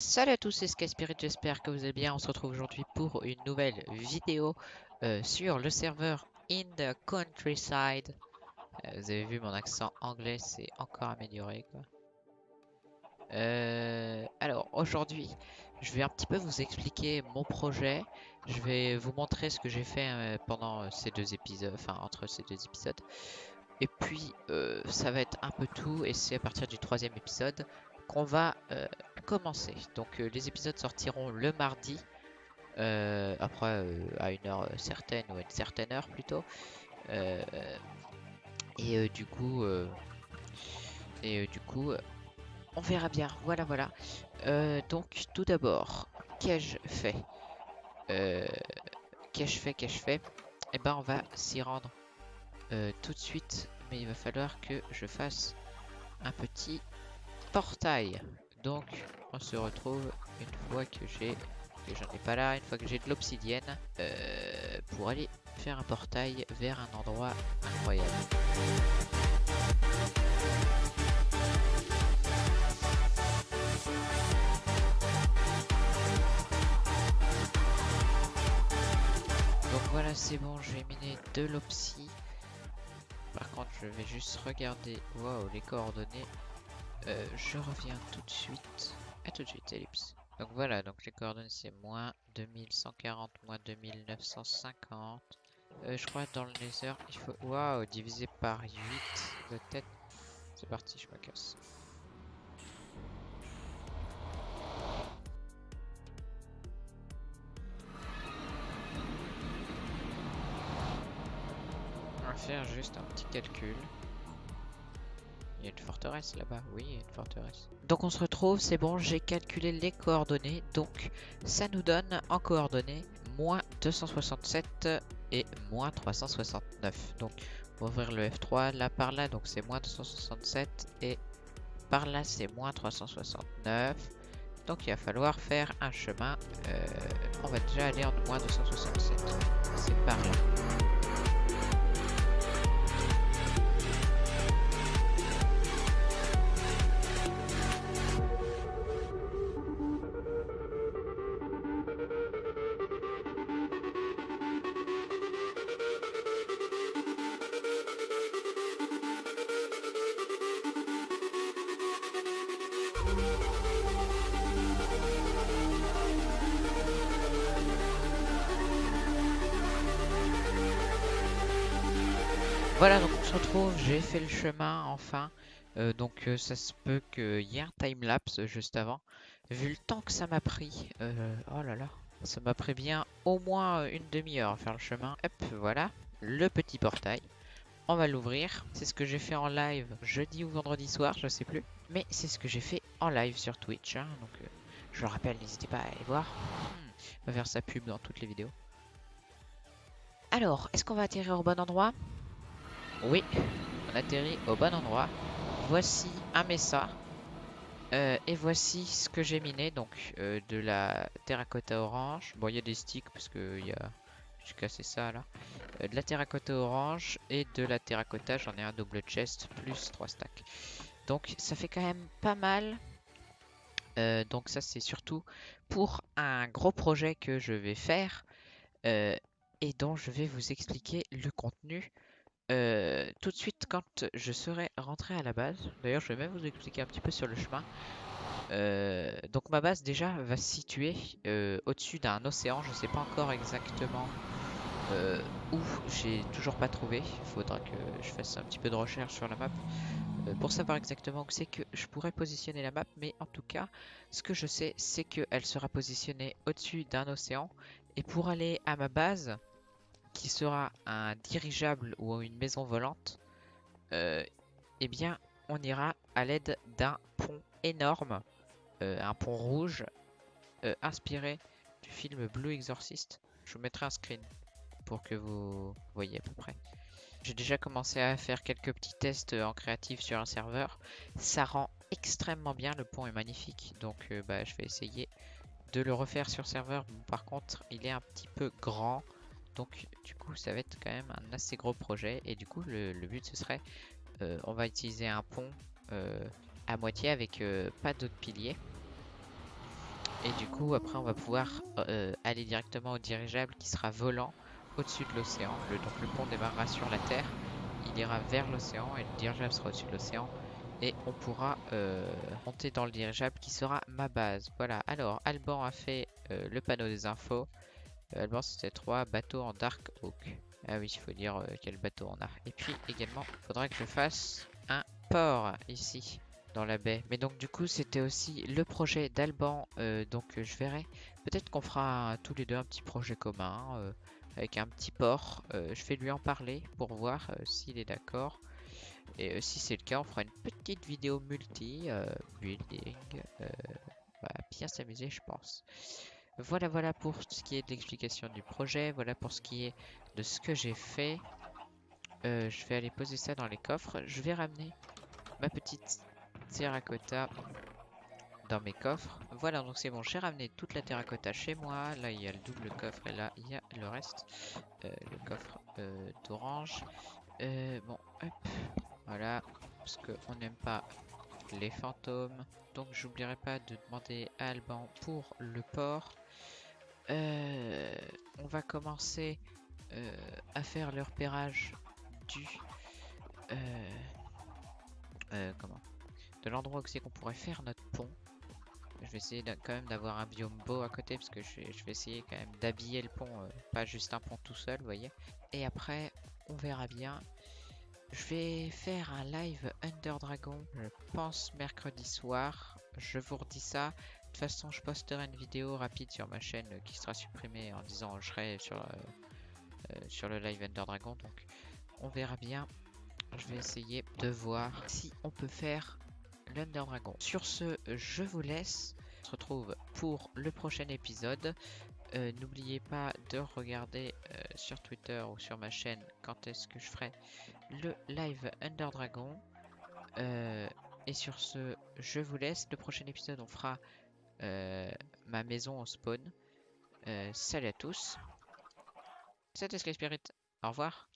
Salut à tous, c'est Skyspirit, j'espère que vous allez bien. On se retrouve aujourd'hui pour une nouvelle vidéo euh, sur le serveur In the Countryside. Euh, vous avez vu mon accent anglais, c'est encore amélioré. Quoi. Euh, alors aujourd'hui, je vais un petit peu vous expliquer mon projet. Je vais vous montrer ce que j'ai fait pendant ces deux épisodes, enfin entre ces deux épisodes. Et puis, ça va être un peu tout, et c'est à partir du troisième épisode qu'on va commencer. Donc les épisodes sortiront le mardi, après à une heure certaine ou à une certaine heure plutôt. et du coup, et du coup, on verra bien. Voilà, voilà. donc tout d'abord, qu'ai-je fait? Qu'ai-je fait Qu'ai-je fait? Eh ben, on va s'y rendre tout de suite, mais il va falloir que je fasse un petit portail. Donc, on se retrouve une fois que j'ai, que j'en ai pas là, une fois que j'ai de l'obsidienne, euh, pour aller faire un portail vers un endroit incroyable. Donc voilà, c'est bon, j'ai miné de l'opsi. Par contre, je vais juste regarder, les coordonnées. Euh, je reviens tout de suite. À tout de suite, ellipse. Donc voilà, donc les coordonnées c'est moins 2140, moins 2950. Euh, je crois dans le nether, il faut... Waouh, divisé par 8 de tête. C'est parti, je me casse. On va faire juste un petit calcul. Une forteresse là-bas, oui, une forteresse. Donc on se retrouve, c'est bon, j'ai calculé les coordonnées. Donc ça nous donne en coordonnées moins 267 et moins 369. Donc on ouvrir le F3 là par là, donc c'est moins 267 et par là c'est moins 369. Donc il va falloir faire un chemin. Euh, on va déjà aller en moins 267. C'est par là. Voilà, donc on se retrouve, j'ai fait le chemin enfin. Euh, donc euh, ça se peut qu'il y ait un timelapse juste avant. Vu le temps que ça m'a pris, euh, oh là là, ça m'a pris bien au moins une demi-heure à faire le chemin. Hop, voilà, le petit portail. On va l'ouvrir. C'est ce que j'ai fait en live jeudi ou vendredi soir, je sais plus. Mais c'est ce que j'ai fait en live sur Twitch. Hein. donc je le rappelle, n'hésitez pas à aller voir. Hmm, on va faire sa pub dans toutes les vidéos. Alors, est-ce qu'on va atterrir au bon endroit? Oui, on atterrit au bon endroit. Voici un mesa. Euh, et voici ce que j'ai miné, donc euh, de la terracotta orange. Bon, il y a des sticks parce que y a... j'ai cassé ça là. Euh, de la terracotta orange et de la terracotta, j'en ai un double chest plus 3 stacks. Donc ça fait quand même pas mal. donc ça c'est surtout pour un gros projet que je vais faire et dont je vais vous expliquer le contenu euh, tout de suite quand je serai rentré à la base. D'ailleurs, je vais même vous expliquer un petit peu sur le chemin. Euh, donc ma base déjà va se situer euh, au-dessus d'un océan. Je ne sais pas encore exactement où. J'ai toujours pas trouvé. Il faudra que je fasse un petit peu de recherche sur la map pour savoir exactement où c'est que je pourrais positionner la map. Mais en tout cas, ce que je sais, c'est qu'elle sera positionnée au-dessus d'un océan. Et pour aller à ma base, qui sera un dirigeable ou une maison volante, euh, eh bien, on ira à l'aide d'un pont énorme, euh, un pont rouge, euh, inspiré du film Blue Exorcist. Je vous mettrai un screen pour que vous voyez à peu près. J'ai déjà commencé à faire quelques petits tests en créatif sur un serveur. Ça rend extrêmement bien, le pont est magnifique, donc bah, je vais essayer de le refaire sur serveur. par contre, il est un petit peu grand. Donc du coup ça va être quand même un assez gros projet et du coup le, but ce serait euh, on va utiliser un pont euh, à moitié avec euh, pas d'autres piliers. Et du coup, après, on va pouvoir aller directement au dirigeable qui sera volant au-dessus de l'océan. donc le pont démarrera sur la Terre, il ira vers l'océan et le dirigeable sera au-dessus de l'océan. Et on pourra monter dans le dirigeable qui sera ma base. Voilà, alors Alban a fait le panneau des infos. Alban c'était 3 bateaux en Dark Oak. Ah oui, il faut dire quel bateau on a. Et puis également, il faudra que je fasse un port ici dans la baie. Mais donc du coup c'était aussi le projet d'Alban. Euh, donc je verrai. Peut-être qu'on fera tous les deux un petit projet commun euh, avec un petit port. Euh, je vais lui en parler pour voir s'il est d'accord. Et si c'est le cas, on fera une petite vidéo multi building. va bien s'amuser, je pense. Voilà, voilà pour ce qui est de l'explication du projet. Voilà pour ce qui est de ce que j'ai fait. je vais aller poser ça dans les coffres. Je vais ramener ma petite terracotta dans mes coffres. Voilà, donc c'est bon, j'ai ramené toute la terracotta chez moi. Là, il y a le double coffre et là, il y a le reste. Euh, le coffre euh, d'orange. Euh, bon, hop, voilà, parce qu'on n'aime pas les fantômes. Donc, j'oublierai pas de demander à Alban pour le port. on va commencer à faire le repérage du... comment? De l'endroit où c'est qu'on pourrait faire notre pont. Je vais essayer quand même d'avoir un biome beau à côté parce que je, vais essayer quand même d'habiller le pont, euh, pas juste un pont tout seul, vous voyez. Et après, on verra bien. Je vais faire un live Under Dragon, je pense mercredi soir. Je vous redis ça. De toute façon, je posterai une vidéo rapide sur ma chaîne qui sera supprimée en disant je serai sur, euh, euh, sur le live Under Dragon. Donc, on verra bien. Je vais essayer de voir si on peut faire l'Under Dragon. Sur ce, je vous laisse. On se retrouve pour le prochain épisode. Euh, n'oubliez pas de regarder euh, sur Twitter ou sur ma chaîne quand est-ce que je ferai le live Under Dragon. Euh, et sur ce, je vous laisse. Le prochain épisode, on fera ma maison au spawn. salut à tous. C'était Sky Spirit. Au revoir.